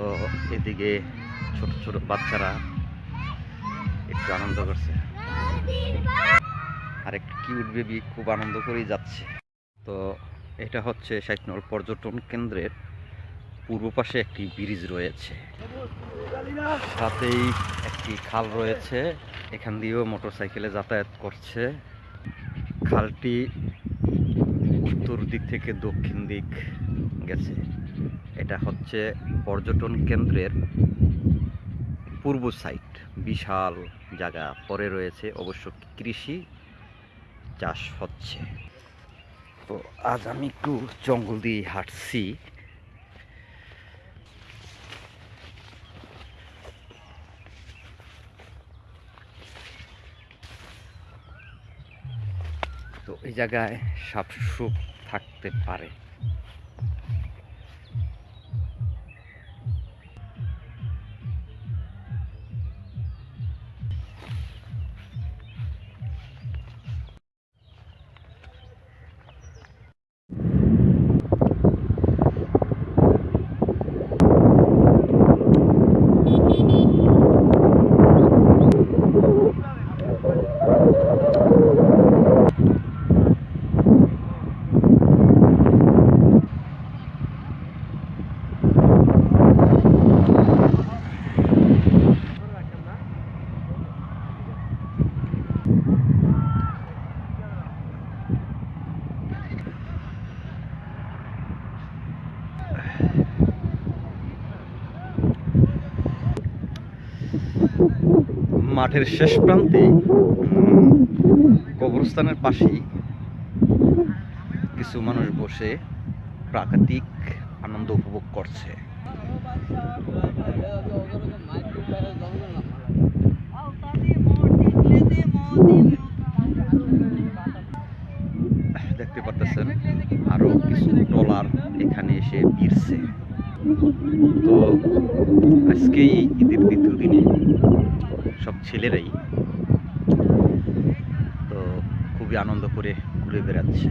তো এদিকে ছোট ছোট বাচ্চারা একটু আনন্দ করছে। আর একটু কিউট বেবি খুব আনন্দ করেই যাচ্ছে। তো এটা হচ্ছে সাইকনল পর্যটন কেন্দ্রের পূর্ব পাশে একটি ব্রিজ রয়েছে। সাথেই একটি খাল রয়েছে। এখান দিয়েও মোটরসাইকেলে যাতায়াত করছে। খালটি উত্তর দিক থেকে দক্ষিণ দিক গেছে। এটা হচ্ছে পর্যটন কেন্দ্রের পূর্ব সাইড বিশাল জায়গা। পরে রয়েছে অবশ্য কৃষি চাষ হচ্ছে। তো আজ আমি একটু জঙ্গল দিয়ে হাঁটছি। তো এই জায়গায় সাপ সুপ থাকতে পারে। need. মাঠের শেষ প্রান্তে কবরস্থানের পাশেই কিছু মানুষ বসে প্রাকৃতিক আনন্দ উপভোগ করছে। দেখতে পারতেছেন, আরও কিছু ট্রলার এখানে এসে ভিড়ছে। তো আজকেই ঈদের দ্বিতীয় দিনে সব ছেলেরাই। তো খুবই আনন্দ করে ঘুরে বেড়াচ্ছে।